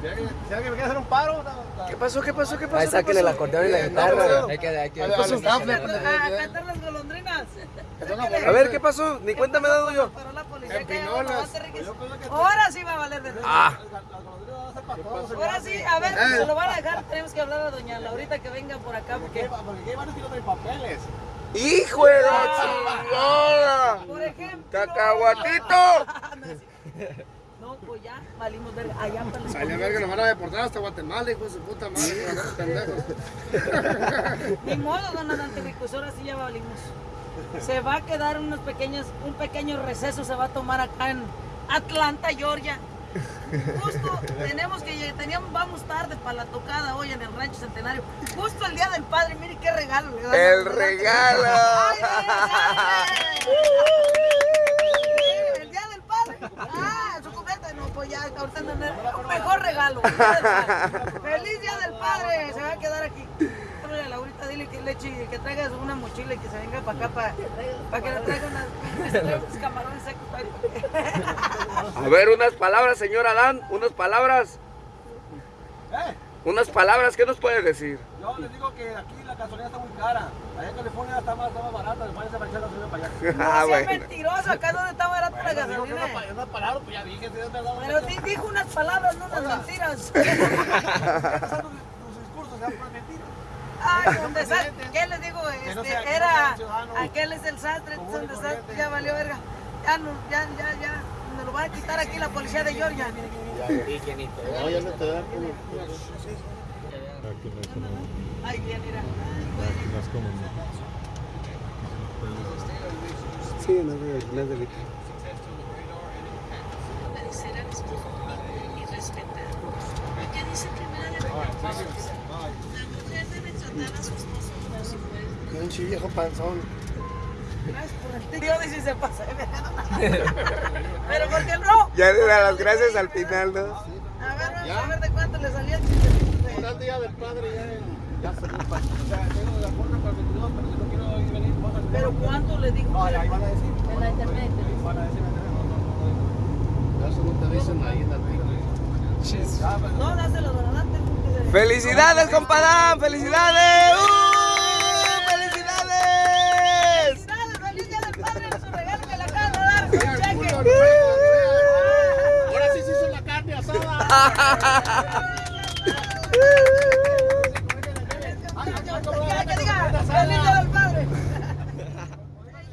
Si alguien me quiere hacer un paro, ¿Qué pasó? ¿Qué pasó? ¿Qué pasó? Ahí ¿Qué sáquenle la pasó? acordeón y la Eh, guitarra. Hay que, hay que. Al- al staff le- A cantar las golondrinas. A ver, ¿qué pasó? Ni cuenta me he dado yo. Que. Ahora sí va a valer de Ah, Ahora sí, a ver, Eh. se lo van a dejar. Tenemos que hablar a doña Laurita que venga por acá porque, Porque aquí hay varios que no traen papeles. hijo de la chingada. por ejemplo. Cacahuatito. No, pues ya, valimos verga. Allá para la Sale a ver que nos van a deportar hasta Guatemala, hijo de su puta madre. pendejos. Ni modo, don Anterico, pues ahora sí ya valimos. Se va a quedar unos pequeños, un pequeño receso se va a tomar acá en Atlanta, Georgia. Justo tenemos que teníamos, vamos tarde para la tocada hoy en el Rancho Centenario. Justo el día del padre, mire qué regalo le. El regalo. El día del padre. Ah, su cumpleaños. No, pues ya, ahorita no, no, un mejor regalo. Feliz día del padre. Se va a quedar aquí. A Laurita, dile que le eche, que traiga una mochila y que se venga para acá para, para que le traiga unas, que unos camarones secos. A ver, unas palabras, señor Adán. Unas palabras. Eh, Unas palabras. ¿Qué nos puede decir? Yo les digo que aquí la gasolina está muy cara. Allá en California está más, está más barata. Váyanse a marchar la gasolina para allá. No Ah, bueno. mentiroso, acá donde está barata la gasolina. no, no pararon, pues ya dije, si es verdad. Pero di- dijo unas palabras, no unas mentiras. Tus discursos, ya por mentiras. Ay. ¿Qué les digo? No Este, sea- no era, aquel es el sastre, es común un y desastre, corriente. ya valió verga. Ya, no, ya, ya, ya, nos lo van a quitar aquí la policía de Georgia. Ay, bien, mira. Sí, no, es- no es delito. obedecer a los y respetar. Porque dice primera de Corintios, la mujer debe tratar a su esposo como si fuera Pinche viejo panzón. Gracias por el tío, dice se pasa. Pero porque no. Ya le da las gracias al final, ¿no? A ver, vamos a ver de cuánto le salía el chiste. Ahora el día del padre ya, ya se O sea, tengo de acuerdo para el 22, pero si no quiero ir venir, vamos a Pero cuánto le dijo. No, ahí van a decir. En la internet. Van a decir, no, no, no. Eso no te dicen ahí en la No, dáselo porque- ¡Felicidades, compadán! ¡Felicidades! ¡Uh! ハハハハ!